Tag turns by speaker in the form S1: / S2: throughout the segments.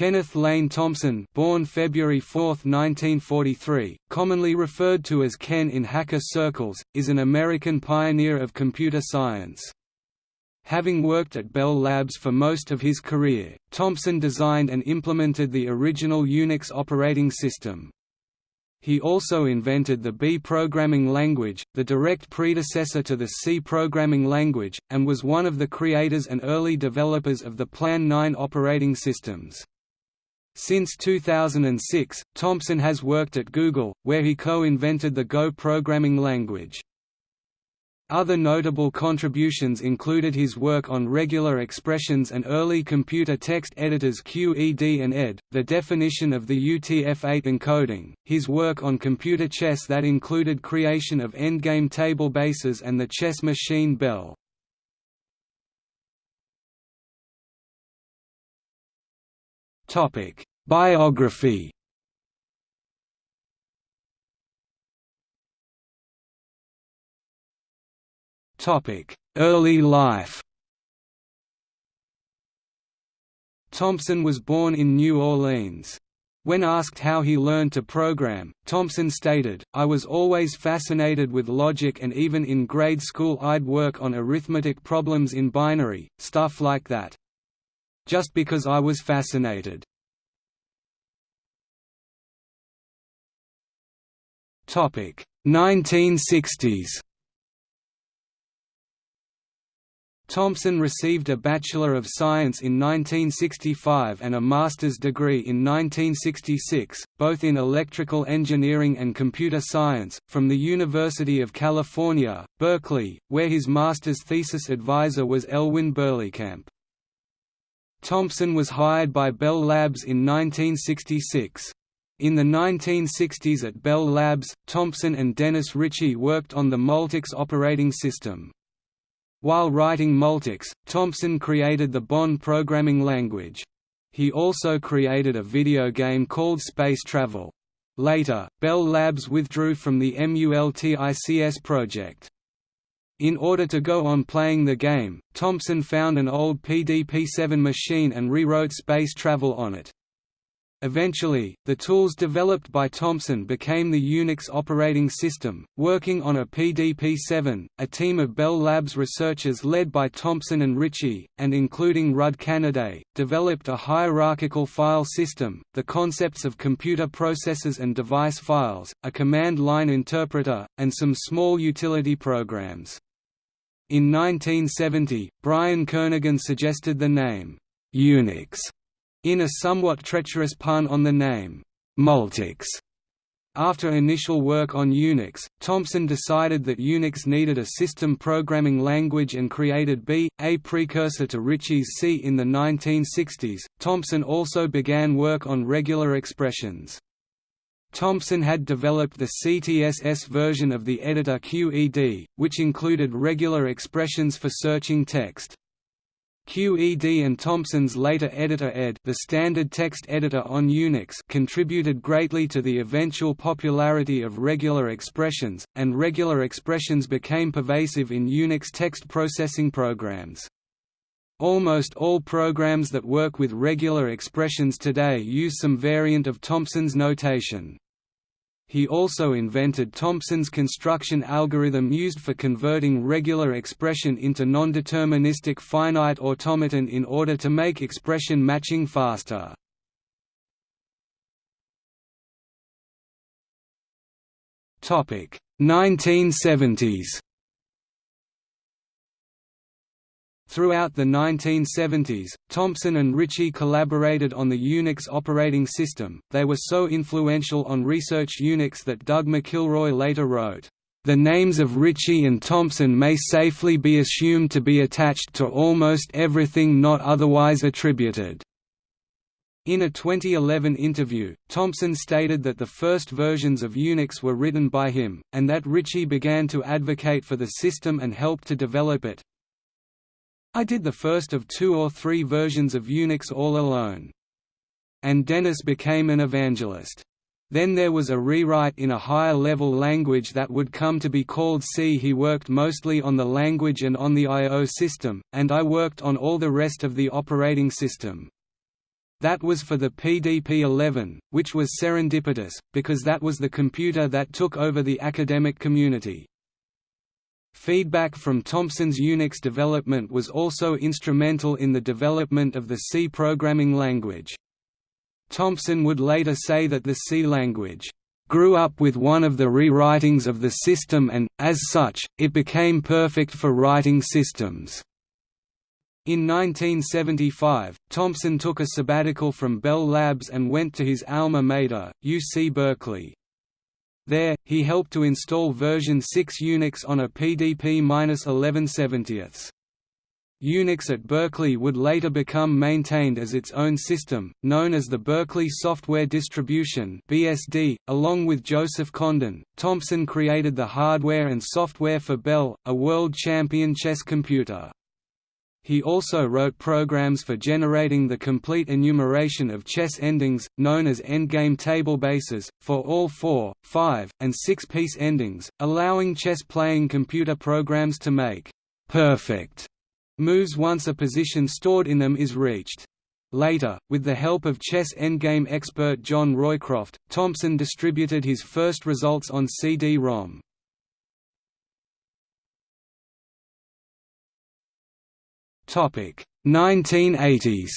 S1: Kenneth Lane Thompson born February 4, 1943, commonly referred to as Ken in hacker circles, is an American pioneer of computer science. Having worked at Bell Labs for most of his career, Thompson designed and implemented the original Unix operating system. He also invented the B programming language, the direct predecessor to the C programming language, and was one of the creators and early developers of the Plan 9 operating systems. Since 2006, Thompson has worked at Google, where he co-invented the Go programming language. Other notable contributions included his work on regular expressions and early computer text editors QED and ED, the definition of the UTF-8 encoding, his work on computer chess that included creation of endgame table bases and the chess machine Belle. Topic: Biography. Topic: Early life. Thompson was born in New Orleans. When asked how he learned to program, Thompson stated, I was always fascinated with logic and even in grade school I'd work on arithmetic problems in binary, stuff like that just because I was fascinated. Topic 1960s. Thompson received a Bachelor of Science in 1965 and a master's degree in 1966, both in electrical engineering and computer science, from the University of California, Berkeley, where his master's thesis advisor was Elwyn Berlekamp. Thompson was hired by Bell Labs in 1966. In the 1960s at Bell Labs, Thompson and Dennis Ritchie worked on the Multics operating system. While writing Multics, Thompson created the Bon programming language. He also created a video game called Space Travel. Later, Bell Labs withdrew from the MULTICS project. In order to go on playing the game, Thompson found an old PDP-7 machine and rewrote space travel on it. Eventually, the tools developed by Thompson became the Unix operating system. Working on a PDP-7, a team of Bell Labs researchers led by Thompson and Ritchie, and including Rudd Canaday, developed a hierarchical file system, the concepts of computer processors and device files, a command line interpreter, and some small utility programs. In 1970, Brian Kernighan suggested the name, Unix, in a somewhat treacherous pun on the name, Multics. After initial work on Unix, Thompson decided that Unix needed a system programming language and created B, a precursor to Ritchie's C in the 1960s. Thompson also began work on regular expressions. Thompson had developed the CTSS version of the editor QED, which included regular expressions for searching text. QED and Thompson's later editor ED the standard text editor on Unix contributed greatly to the eventual popularity of regular expressions, and regular expressions became pervasive in Unix text processing programs. Almost all programs that work with regular expressions today use some variant of Thompson's notation. He also invented Thompson's construction algorithm used for converting regular expression into nondeterministic finite automaton in order to make expression matching faster. Topic 1970s Throughout the 1970s, Thompson and Ritchie collaborated on the Unix operating system, they were so influential on Research Unix that Doug McIlroy later wrote, "...the names of Ritchie and Thompson may safely be assumed to be attached to almost everything not otherwise attributed." In a 2011 interview, Thompson stated that the first versions of Unix were written by him, and that Ritchie began to advocate for the system and helped to develop it, I did the first of two or three versions of Unix all alone. And Dennis became an evangelist. Then there was a rewrite in a higher-level language that would come to be called C. He worked mostly on the language and on the I.O. system, and I worked on all the rest of the operating system. That was for the PDP-11, which was serendipitous, because that was the computer that took over the academic community. Feedback from Thompson's Unix development was also instrumental in the development of the C programming language. Thompson would later say that the C language grew up with one of the rewritings of the system and, as such, it became perfect for writing systems. In 1975, Thompson took a sabbatical from Bell Labs and went to his alma mater, UC Berkeley. There, he helped to install version 6 Unix on a PDP-1170. Unix at Berkeley would later become maintained as its own system, known as the Berkeley Software Distribution (BSD). Along with Joseph Condon, Thompson created the hardware and software for Belle, a world champion chess computer. He also wrote programs for generating the complete enumeration of chess endings, known as endgame table bases, for all four, five, and six-piece endings, allowing chess-playing computer programs to make perfect moves once a position stored in them is reached. Later, with the help of chess endgame expert John Roycroft, Thompson distributed his first results on CD-ROM. Topic 1980s.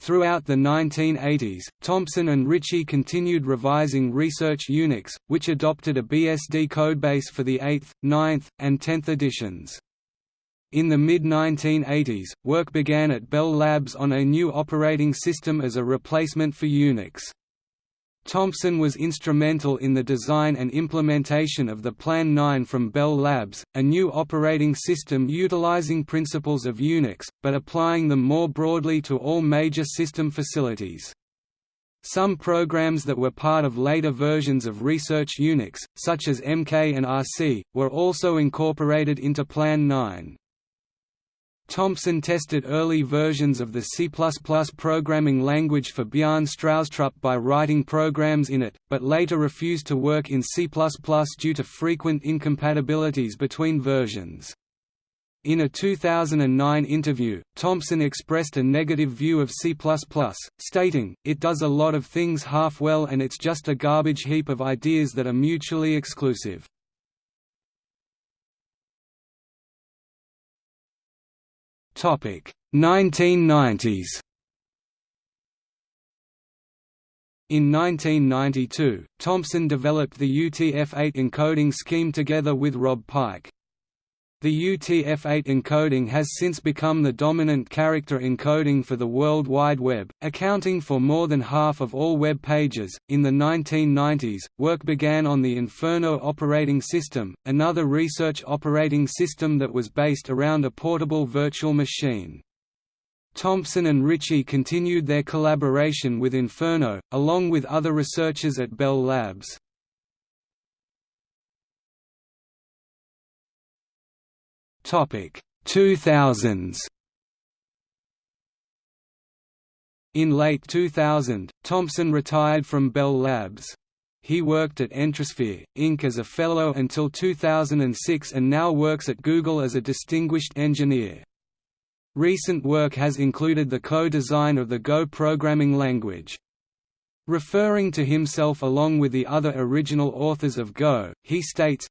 S1: Throughout the 1980s, Thompson and Ritchie continued revising Research Unix, which adopted a BSD codebase for the 8th, 9th, and 10th editions. In the mid-1980s, work began at Bell Labs on a new operating system as a replacement for Unix. Thompson was instrumental in the design and implementation of the Plan 9 from Bell Labs, a new operating system utilizing principles of Unix, but applying them more broadly to all major system facilities. Some programs that were part of later versions of Research Unix, such as MK and RC, were also incorporated into Plan 9. Thompson tested early versions of the C++ programming language for Bjarne Stroustrup by writing programs in it, but later refused to work in C++ due to frequent incompatibilities between versions. In a 2009 interview, Thompson expressed a negative view of C++, stating, it does a lot of things half well and it's just a garbage heap of ideas that are mutually exclusive. Topic 1990s. In 1992, Thompson developed the UTF-8 encoding scheme together with Rob Pike. The UTF-8 encoding has since become the dominant character encoding for the World Wide Web, accounting for more than half of all web pages. In the 1990s, work began on the Inferno operating system, another research operating system that was based around a portable virtual machine. Thompson and Ritchie continued their collaboration with Inferno, along with other researchers at Bell Labs. Topic 2000s. In late 2000, Thompson retired from Bell Labs. He worked at Entrisphere, Inc. as a fellow until 2006 and now works at Google as a distinguished engineer. Recent work has included the co-design of the Go programming language. Referring to himself along with the other original authors of Go, he states,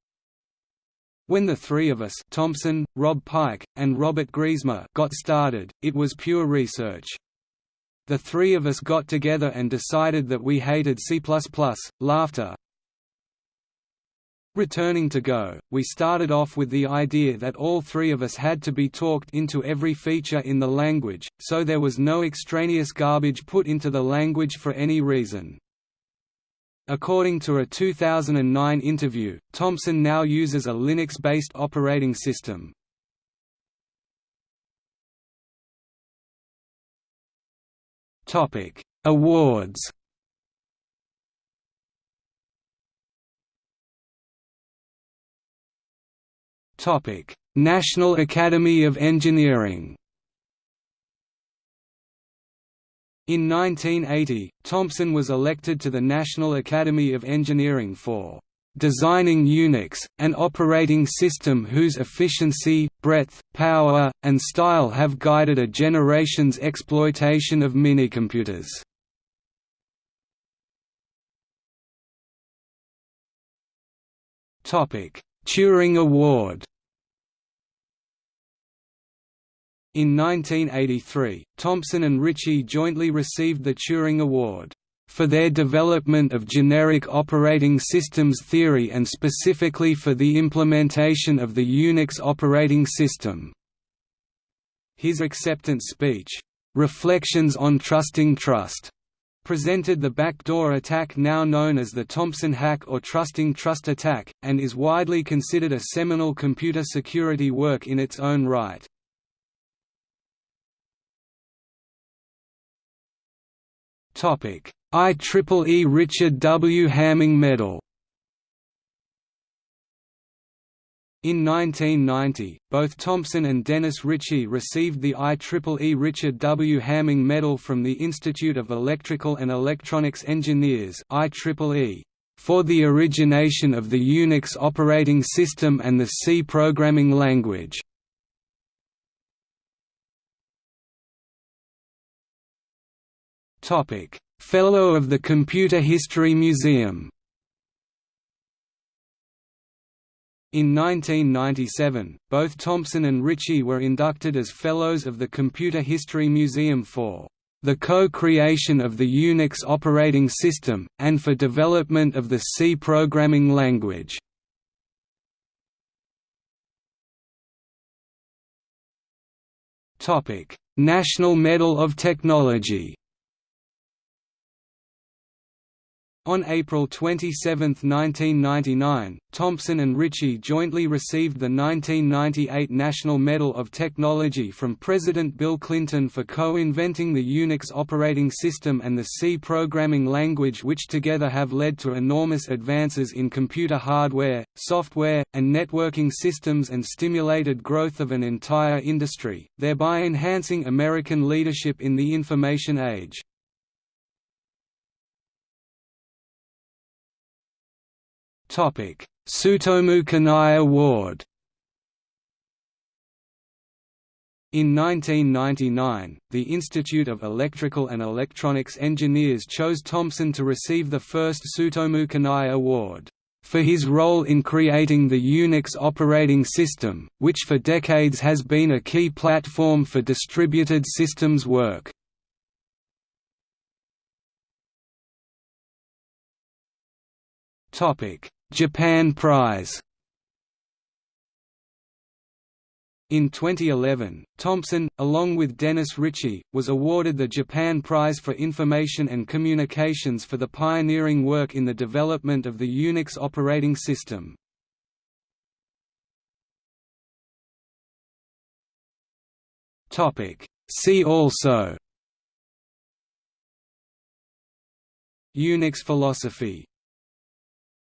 S1: when the three of us Thompson, Rob Pike, and Robert Griesemer got started, it was pure research. The three of us got together and decided that we hated C++, laughter. Returning to Go, we started off with the idea that all three of us had to be talked into every feature in the language, so there was no extraneous garbage put into the language for any reason. According to a 2009 interview, Thompson now uses a Linux-based operating system. Topic: Awards. Topic: National Academy of Engineering. In 1980, Thompson was elected to the National Academy of Engineering for designing Unix, an operating system whose efficiency, breadth, power, and style have guided a generation's exploitation of minicomputers. Turing Award In 1983, Thompson and Ritchie jointly received the Turing Award for their development of generic operating systems theory and specifically for the implementation of the Unix operating system. His acceptance speech, "'Reflections on Trusting Trust' presented the backdoor attack now known as the Thompson hack or Trusting Trust attack, and is widely considered a seminal computer security work in its own right. IEEE Richard W. Hamming Medal In 1990, both Thompson and Dennis Ritchie received the IEEE Richard W. Hamming Medal from the Institute of Electrical and Electronics Engineers IEEE, for the origination of the Unix operating system and the C programming language. Fellow of the Computer History Museum. In 1997, both Thompson and Ritchie were inducted as Fellows of the Computer History Museum for the co-creation of the Unix operating system, and for development of the C programming language. National Medal of Technology On April 27, 1999, Thompson and Ritchie jointly received the 1998 National Medal of Technology from President Bill Clinton for co-inventing the Unix operating system and the C programming language which together have led to enormous advances in computer hardware, software, and networking systems and stimulated growth of an entire industry, thereby enhancing American leadership in the information age. Tsutomu Kanai Award In 1999, the Institute of Electrical and Electronics Engineers chose Thompson to receive the first Tsutomu Kanai Award for his role in creating the Unix operating system, which for decades has been a key platform for distributed systems work. Japan Prize In 2011, Thompson, along with Dennis Ritchie, was awarded the Japan Prize for Information and Communications for the pioneering work in the development of the Unix operating system. See also Unix philosophy